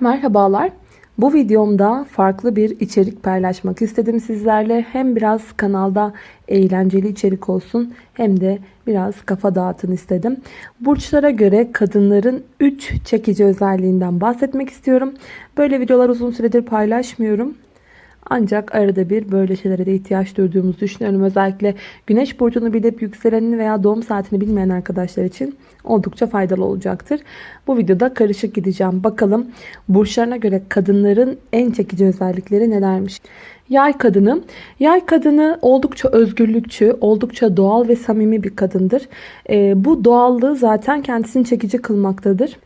Merhabalar. Bu videomda farklı bir içerik paylaşmak istedim sizlerle. Hem biraz kanalda eğlenceli içerik olsun hem de biraz kafa dağıtın istedim. Burçlara göre kadınların 3 çekici özelliğinden bahsetmek istiyorum. Böyle videolar uzun süredir paylaşmıyorum. Ancak arada bir böyle şeylere de ihtiyaç duyduğumuzu düşünüyorum. Özellikle güneş burcunu bilip yükselenini veya doğum saatini bilmeyen arkadaşlar için oldukça faydalı olacaktır. Bu videoda karışık gideceğim. Bakalım burçlarına göre kadınların en çekici özellikleri nelermiş? Yay kadını. Yay kadını oldukça özgürlükçü, oldukça doğal ve samimi bir kadındır. Ee, bu doğallığı zaten kendisini çekici kılmaktadır.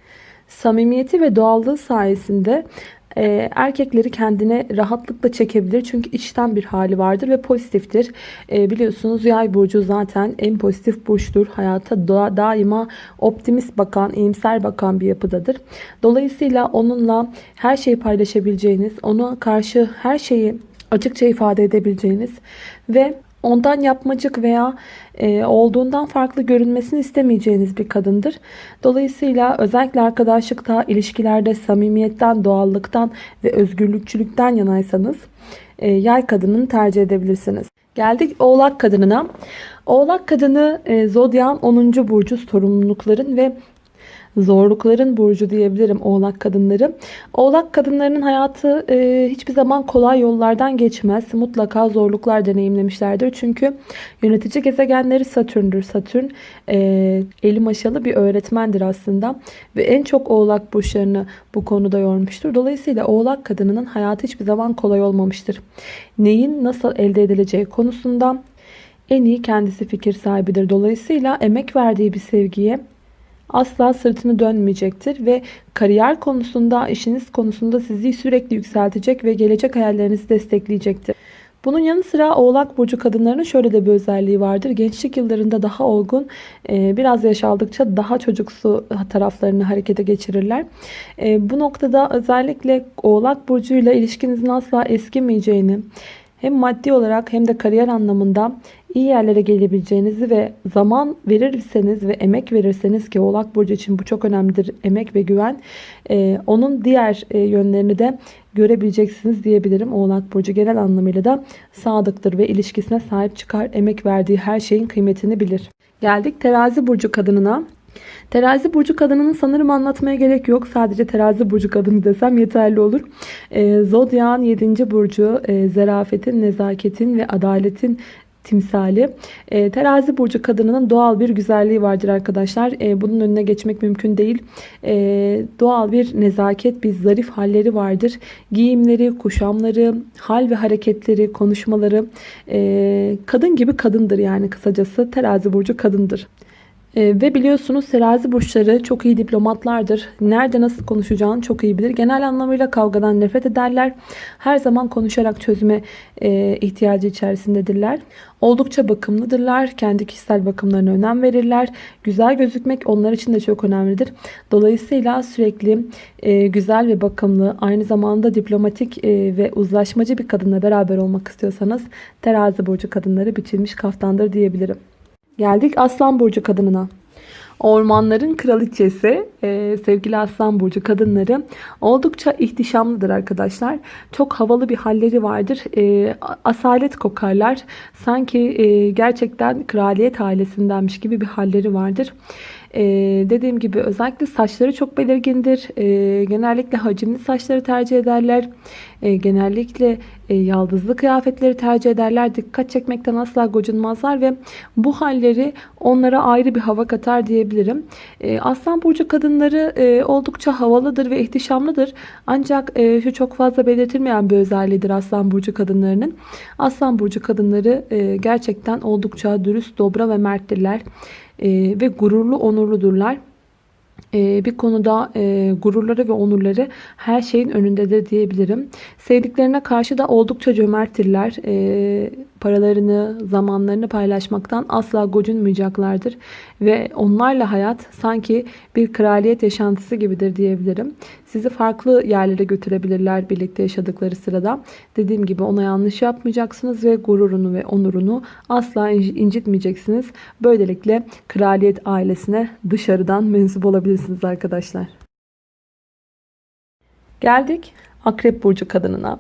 Samimiyeti ve doğallığı sayesinde e, erkekleri kendine rahatlıkla çekebilir. Çünkü içten bir hali vardır ve pozitiftir. E, biliyorsunuz yay burcu zaten en pozitif burçtur. Hayata da, daima optimist bakan, iyimser bakan bir yapıdadır. Dolayısıyla onunla her şeyi paylaşabileceğiniz, ona karşı her şeyi açıkça ifade edebileceğiniz ve ondan yapmacık veya e, olduğundan farklı görünmesini istemeyeceğiniz bir kadındır. Dolayısıyla özellikle arkadaşlıkta, ilişkilerde samimiyetten, doğallıktan ve özgürlükçülükten yanaysanız e, yay kadınını tercih edebilirsiniz. Geldik oğlak kadınına. Oğlak kadını e, zodyan 10. burcu sorumlulukların ve zorlukların burcu diyebilirim oğlak kadınları. Oğlak kadınlarının hayatı e, hiçbir zaman kolay yollardan geçmez. Mutlaka zorluklar deneyimlemişlerdir. Çünkü yönetici gezegenleri Satürn'dür. Satürn e, eli maşalı bir öğretmendir aslında. Ve en çok oğlak burçlarını bu konuda yormuştur. Dolayısıyla oğlak kadınının hayatı hiçbir zaman kolay olmamıştır. Neyin nasıl elde edileceği konusunda en iyi kendisi fikir sahibidir. Dolayısıyla emek verdiği bir sevgiye asla sırtını dönmeyecektir ve kariyer konusunda, işiniz konusunda sizi sürekli yükseltecek ve gelecek hayallerinizi destekleyecektir. Bunun yanı sıra Oğlak Burcu kadınlarının şöyle de bir özelliği vardır. Gençlik yıllarında daha olgun, e, biraz yaş aldıkça daha çocuksu taraflarını harekete geçirirler. E, bu noktada özellikle Oğlak Burcu ile ilişkinizin asla eskimeyeceğini, hem maddi olarak hem de kariyer anlamında iyi yerlere gelebileceğinizi ve zaman verirseniz ve emek verirseniz ki Oğlak Burcu için bu çok önemlidir. Emek ve güven. Ee, onun diğer e, yönlerini de görebileceksiniz diyebilirim. Oğlak Burcu genel anlamıyla da sadıktır ve ilişkisine sahip çıkar. Emek verdiği her şeyin kıymetini bilir. Geldik terazi burcu kadınına. Terazi burcu kadınının sanırım anlatmaya gerek yok. Sadece terazi burcu kadını desem yeterli olur. E, Zodyan 7. burcu e, zerafetin, nezaketin ve adaletin timsali. E, terazi burcu kadınının doğal bir güzelliği vardır arkadaşlar. E, bunun önüne geçmek mümkün değil. E, doğal bir nezaket, bir zarif halleri vardır. Giyimleri, kuşamları, hal ve hareketleri, konuşmaları e, kadın gibi kadındır yani kısacası. Terazi burcu kadındır. Ee, ve biliyorsunuz terazi burçları çok iyi diplomatlardır. Nerede nasıl konuşacağını çok iyi bilir. Genel anlamıyla kavgadan nefret ederler. Her zaman konuşarak çözüme e, ihtiyacı içerisindedirler. Oldukça bakımlıdırlar. Kendi kişisel bakımlarına önem verirler. Güzel gözükmek onlar için de çok önemlidir. Dolayısıyla sürekli e, güzel ve bakımlı, aynı zamanda diplomatik e, ve uzlaşmacı bir kadınla beraber olmak istiyorsanız terazi burcu kadınları biçilmiş kaftandır diyebilirim. Geldik Aslan Burcu kadınına. Ormanların kraliçesi e, sevgili Aslan Burcu kadınları oldukça ihtişamlıdır arkadaşlar. Çok havalı bir halleri vardır. E, asalet kokarlar. Sanki e, gerçekten kraliyet ailesindenmiş gibi bir halleri vardır. Ee, dediğim gibi özellikle saçları çok belirgindir. Ee, genellikle hacimli saçları tercih ederler. Ee, genellikle e, yaldızlı kıyafetleri tercih ederler. Dikkat çekmekten asla gocunmazlar ve bu halleri onlara ayrı bir hava katar diyebilirim. Ee, Aslan Burcu kadınları e, oldukça havalıdır ve ihtişamlıdır. Ancak e, şu çok fazla belirtilmeyen bir özelliğidir Aslan Burcu kadınlarının. Aslan Burcu kadınları e, gerçekten oldukça dürüst, dobra ve merttirler e, ve gururlu, onurludurlar. E, bir konuda e, gururları ve onurları her şeyin önündedir diyebilirim. Sevdiklerine karşı da oldukça cömerttirler. Paralarını, zamanlarını paylaşmaktan asla gocunmayacaklardır. Ve onlarla hayat sanki bir kraliyet yaşantısı gibidir diyebilirim. Sizi farklı yerlere götürebilirler birlikte yaşadıkları sırada. Dediğim gibi ona yanlış yapmayacaksınız ve gururunu ve onurunu asla incitmeyeceksiniz. Böylelikle kraliyet ailesine dışarıdan mensup olabilirsiniz arkadaşlar. Geldik Akrep Burcu kadınına.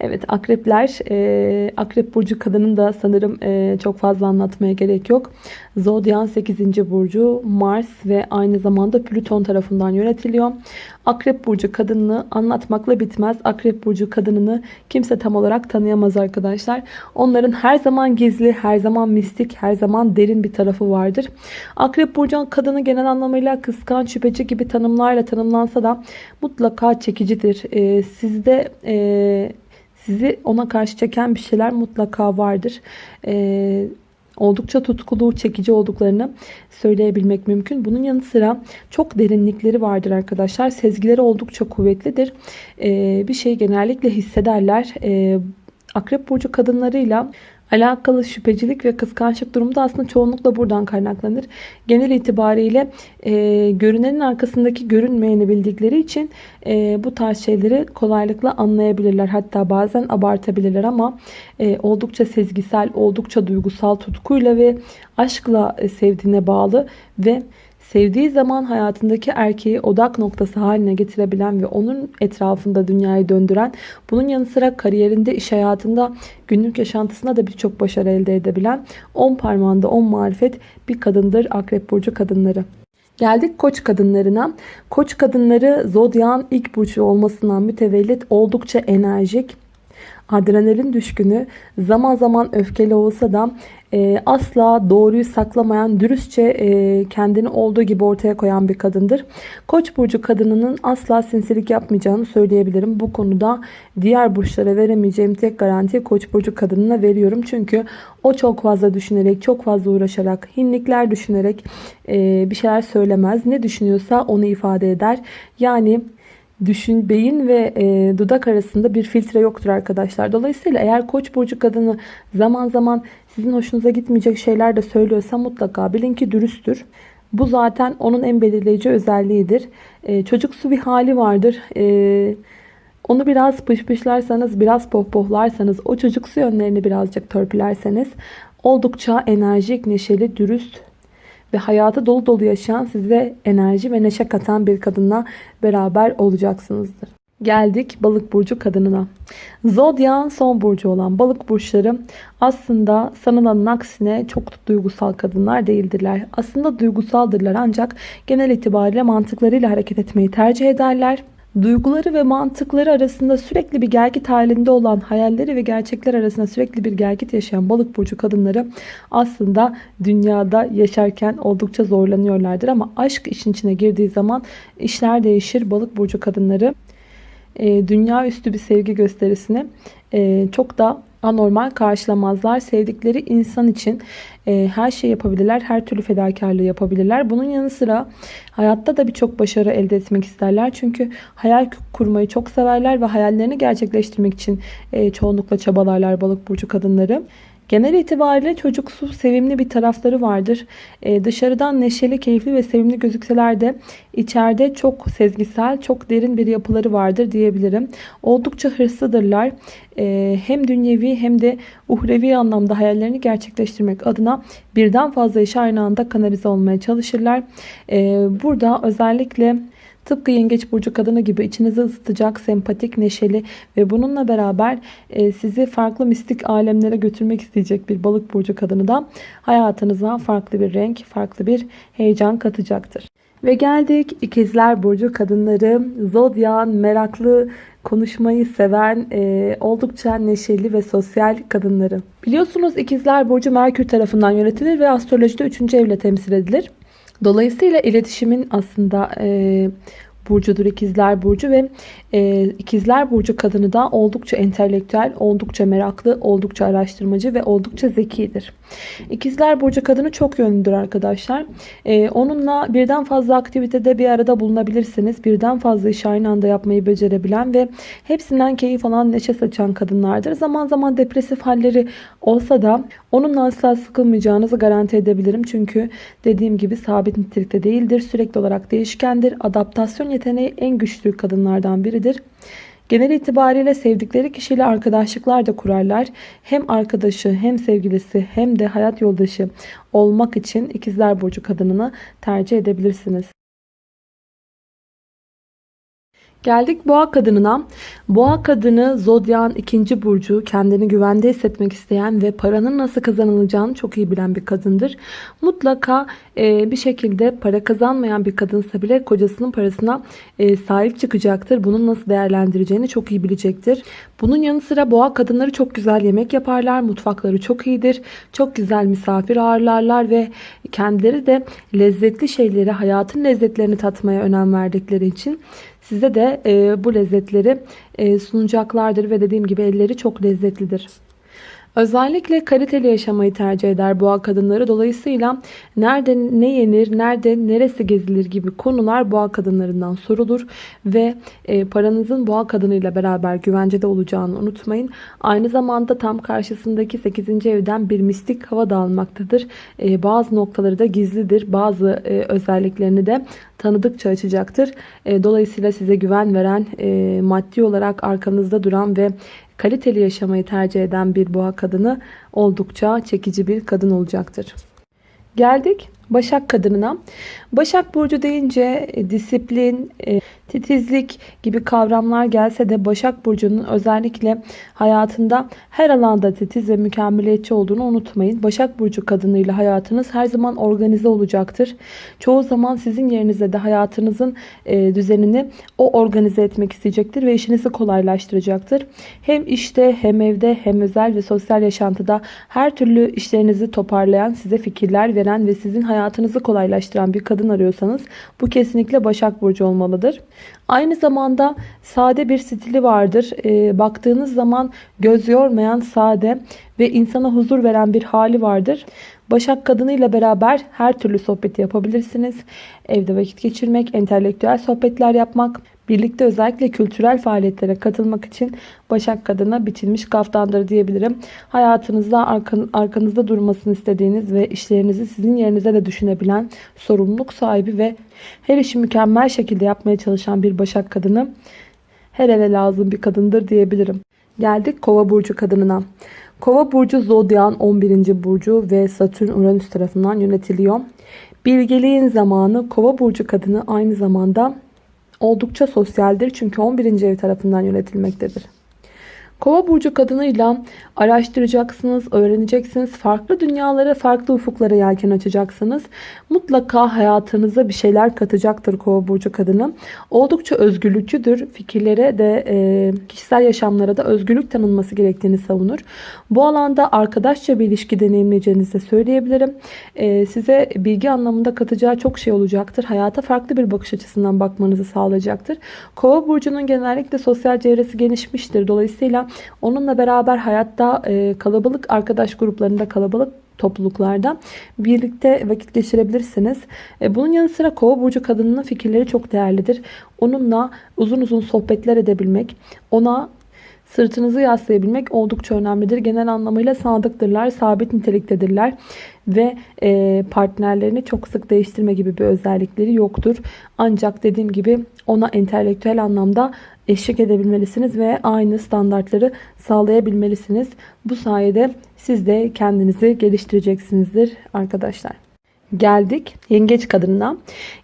Evet akrepler, e, akrep burcu kadının da sanırım e, çok fazla anlatmaya gerek yok. Zodyan 8. burcu Mars ve aynı zamanda Plüton tarafından yönetiliyor. Akrep burcu kadınını anlatmakla bitmez. Akrep burcu kadınını kimse tam olarak tanıyamaz arkadaşlar. Onların her zaman gizli, her zaman mistik, her zaman derin bir tarafı vardır. Akrep burcu kadını genel anlamıyla kıskanç, şüpheci gibi tanımlarla tanımlansa da mutlaka çekicidir. E, sizde... E, sizi ona karşı çeken bir şeyler mutlaka vardır. Ee, oldukça tutkulu, çekici olduklarını söyleyebilmek mümkün. Bunun yanı sıra çok derinlikleri vardır arkadaşlar. Sezgileri oldukça kuvvetlidir. Ee, bir şey genellikle hissederler. Ee, Akrep burcu kadınlarıyla alakalı şüphecilik ve kıskançlık durumu da aslında çoğunlukla buradan kaynaklanır. Genel itibariyle e, görünenin arkasındaki görünmeyeni bildikleri için e, bu tarz şeyleri kolaylıkla anlayabilirler. Hatta bazen abartabilirler ama e, oldukça sezgisel, oldukça duygusal tutkuyla ve aşkla e, sevdiğine bağlı ve sevdiği zaman hayatındaki erkeği odak noktası haline getirebilen ve onun etrafında dünyayı döndüren, bunun yanı sıra kariyerinde, iş hayatında, günlük yaşantısında da birçok başarı elde edebilen 10 parmağında 10 marifet bir kadındır Akrep Burcu kadınları. Geldik koç kadınlarına. Koç kadınları zodyan ilk burcu olmasından mütevellit oldukça enerjik, adrenalin düşkünü, zaman zaman öfkeli olsa da e, asla doğruyu saklamayan, dürüstçe e, kendini olduğu gibi ortaya koyan bir kadındır. Koç burcu kadınının asla sinsilik yapmayacağını söyleyebilirim. Bu konuda diğer burçlara veremeyeceğim tek garanti Koç burcu kadınına veriyorum. Çünkü o çok fazla düşünerek, çok fazla uğraşarak, hinlikler düşünerek e, bir şeyler söylemez. Ne düşünüyorsa onu ifade eder. Yani düşün beyin ve e, dudak arasında bir filtre yoktur arkadaşlar. Dolayısıyla eğer koç burcu kadını zaman zaman sizin hoşunuza gitmeyecek şeyler de söylüyorsa mutlaka bilin ki dürüsttür. Bu zaten onun en belirleyici özelliğidir. E, çocuksu bir hali vardır. E, onu biraz pışpışlarsanız, biraz pohpohlarsanız, o çocuksu yönlerini birazcık törpülerseniz oldukça enerjik, neşeli, dürüst ve hayatı dolu dolu yaşayan size enerji ve neşe katan bir kadınla beraber olacaksınızdır. Geldik balık burcu kadınına. Zodyan son burcu olan balık burçları aslında sanılanın aksine çok duygusal kadınlar değildirler. Aslında duygusaldırlar ancak genel itibariyle mantıklarıyla hareket etmeyi tercih ederler. Duyguları ve mantıkları arasında sürekli bir gelgit halinde olan hayalleri ve gerçekler arasında sürekli bir gelgit yaşayan balık burcu kadınları aslında dünyada yaşarken oldukça zorlanıyorlardır. Ama aşk işin içine girdiği zaman işler değişir. Balık burcu kadınları e, dünya üstü bir sevgi gösterisini e, çok da anormal karşılamazlar. Sevdikleri insan için e, her şey yapabilirler. Her türlü fedakarlığı yapabilirler. Bunun yanı sıra hayatta da birçok başarı elde etmek isterler. Çünkü hayal kurmayı çok severler ve hayallerini gerçekleştirmek için e, çoğunlukla çabalarlar balık burcu kadınları. Genel itibariyle çocuksu, sevimli bir tarafları vardır. Ee, dışarıdan neşeli, keyifli ve sevimli gözükseler de içeride çok sezgisel, çok derin bir yapıları vardır diyebilirim. Oldukça hırslıdırlar. Ee, hem dünyevi hem de uhrevi anlamda hayallerini gerçekleştirmek adına birden fazla iş aynı anda kanalize olmaya çalışırlar. Ee, burada özellikle Tıpkı yengeç burcu kadını gibi içinizi ısıtacak, sempatik, neşeli ve bununla beraber e, sizi farklı mistik alemlere götürmek isteyecek bir balık burcu kadını da hayatınıza farklı bir renk, farklı bir heyecan katacaktır. Ve geldik ikizler burcu kadınları, zodyan, meraklı, konuşmayı seven, e, oldukça neşeli ve sosyal kadınları. Biliyorsunuz ikizler burcu Merkür tarafından yönetilir ve astrolojide 3. evle temsil edilir. Dolayısıyla iletişimin aslında e, burcudur ikizler burcu ve e, ikizler burcu kadını da oldukça entelektüel, oldukça meraklı, oldukça araştırmacı ve oldukça zekidir. İkizler burcu kadını çok yönlüdür arkadaşlar. E, onunla birden fazla aktivitede bir arada bulunabilirsiniz. Birden fazla iş aynı anda yapmayı becerebilen ve hepsinden keyif alan, neşe saçan kadınlardır. Zaman zaman depresif halleri olsa da onunla asla sıkılmayacağınızı garanti edebilirim. Çünkü dediğim gibi sabit nitelikte değildir. Sürekli olarak değişkendir. Adaptasyon yeteneği en güçlü kadınlardan biridir. Genel itibariyle sevdikleri kişiyle arkadaşlıklar da kurarlar. Hem arkadaşı hem sevgilisi hem de hayat yoldaşı olmak için ikizler burcu kadınını tercih edebilirsiniz. Geldik boğa kadınına. Boğa kadını zodyan ikinci burcu kendini güvende hissetmek isteyen ve paranın nasıl kazanılacağını çok iyi bilen bir kadındır. Mutlaka e, bir şekilde para kazanmayan bir kadınsa bile kocasının parasına e, sahip çıkacaktır. Bunun nasıl değerlendireceğini çok iyi bilecektir. Bunun yanı sıra boğa kadınları çok güzel yemek yaparlar. Mutfakları çok iyidir. Çok güzel misafir ağırlarlar ve kendileri de lezzetli şeyleri, hayatın lezzetlerini tatmaya önem verdikleri için size de e, bu lezzetleri e, sunacaklardır ve dediğim gibi elleri çok lezzetlidir. Özellikle kaliteli yaşamayı tercih eder boğa kadınları. Dolayısıyla nerede ne yenir, nerede neresi gezilir gibi konular boğa kadınlarından sorulur. Ve e, paranızın boğa kadınıyla beraber güvencede olacağını unutmayın. Aynı zamanda tam karşısındaki 8. evden bir mistik hava da almaktadır. E, bazı noktaları da gizlidir. Bazı e, özelliklerini de tanıdıkça açacaktır. E, dolayısıyla size güven veren, e, maddi olarak arkanızda duran ve kaliteli yaşamayı tercih eden bir boğa kadını oldukça çekici bir kadın olacaktır. Geldik Başak kadınına. Başak Burcu deyince e, disiplin, e, titizlik gibi kavramlar gelse de Başak Burcu'nun özellikle hayatında her alanda titiz ve mükemmeliyetçi olduğunu unutmayın. Başak Burcu kadınıyla hayatınız her zaman organize olacaktır. Çoğu zaman sizin yerinize de hayatınızın e, düzenini o organize etmek isteyecektir ve işinizi kolaylaştıracaktır. Hem işte hem evde hem özel ve sosyal yaşantıda her türlü işlerinizi toparlayan, size fikirler veren ve sizin hayatınızı kolaylaştıran bir kadın arıyorsanız bu kesinlikle Başak Burcu olmalıdır. Aynı zamanda sade bir stili vardır. E, baktığınız zaman göz yormayan sade ve insana huzur veren bir hali vardır. Başak kadınıyla beraber her türlü sohbeti yapabilirsiniz. Evde vakit geçirmek, entelektüel sohbetler yapmak, birlikte özellikle kültürel faaliyetlere katılmak için Başak kadına biçilmiş kaftandır diyebilirim. Hayatınızda arkan, arkanızda durmasını istediğiniz ve işlerinizi sizin yerinize de düşünebilen, sorumluluk sahibi ve her işi mükemmel şekilde yapmaya çalışan bir Başak kadını her eve lazım bir kadındır diyebilirim. Geldik Kova burcu kadınına. Kova burcu zodyan 11. burcu ve Satürn Uranüs tarafından yönetiliyor. Bilgeliğin zamanı Kova burcu kadını aynı zamanda oldukça sosyaldir çünkü 11. ev tarafından yönetilmektedir. Kova burcu kadınıyla araştıracaksınız, öğreneceksiniz. Farklı dünyalara, farklı ufuklara yelken açacaksınız. Mutlaka hayatınıza bir şeyler katacaktır kova burcu kadını. Oldukça özgürlükçüdür. Fikirlere de e, kişisel yaşamlara da özgürlük tanınması gerektiğini savunur. Bu alanda arkadaşça bir ilişki deneyimleyeceğinizi de söyleyebilirim. E, size bilgi anlamında katacağı çok şey olacaktır. Hayata farklı bir bakış açısından bakmanızı sağlayacaktır. Kova burcunun genellikle sosyal çevresi genişmiştir. Dolayısıyla onunla beraber hayatta e, kalabalık arkadaş gruplarında kalabalık topluluklarda birlikte vakit geçirebilirsiniz. E, bunun yanı sıra kova burcu kadınının fikirleri çok değerlidir. Onunla uzun uzun sohbetler edebilmek, ona sırtınızı yaslayabilmek oldukça önemlidir. Genel anlamıyla sadıktırlar, sabit niteliktedirler ve e, partnerlerini çok sık değiştirme gibi bir özellikleri yoktur. Ancak dediğim gibi ona entelektüel anlamda eşlik edebilmelisiniz ve aynı standartları sağlayabilmelisiniz. Bu sayede siz de kendinizi geliştireceksinizdir arkadaşlar. Geldik yengeç kadınına.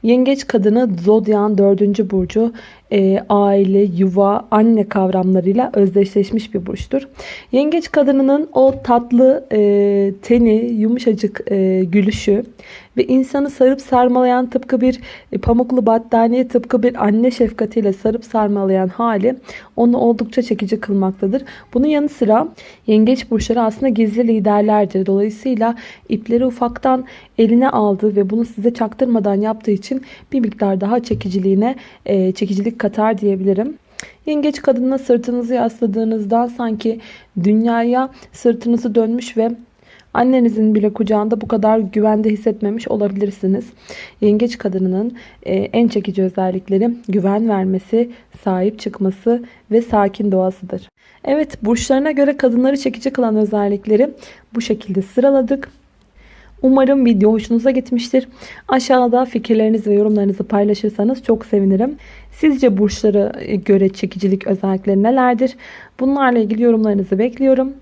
Yengeç kadını zodyan 4. burcu e, aile, yuva, anne kavramlarıyla özdeşleşmiş bir burçtur. Yengeç kadınının o tatlı e, teni, yumuşacık e, gülüşü ve insanı sarıp sarmalayan tıpkı bir e, pamuklu battaniye tıpkı bir anne şefkatiyle sarıp sarmalayan hali onu oldukça çekici kılmaktadır. Bunun yanı sıra yengeç burçları aslında gizli liderlerdir. Dolayısıyla ipleri ufaktan eline aldı ve bunu size çaktırmadan yaptığı için bir miktar daha çekiciliğine e, çekicilik katar diyebilirim. Yengeç kadınına sırtınızı yasladığınızda sanki dünyaya sırtınızı dönmüş ve Annenizin bile kucağında bu kadar güvende hissetmemiş olabilirsiniz. Yengeç kadınının e, en çekici özellikleri güven vermesi, sahip çıkması ve sakin doğasıdır. Evet burçlarına göre kadınları çekici kılan özellikleri bu şekilde sıraladık. Umarım video hoşunuza gitmiştir. Aşağıda fikirlerinizi ve yorumlarınızı paylaşırsanız çok sevinirim. Sizce burçlara göre çekicilik özellikleri nelerdir? Bunlarla ilgili yorumlarınızı bekliyorum.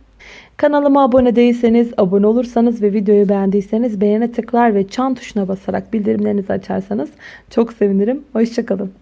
Kanalıma abone değilseniz, abone olursanız ve videoyu beğendiyseniz beğene tıklar ve çan tuşuna basarak bildirimlerinizi açarsanız çok sevinirim. Hoşçakalın.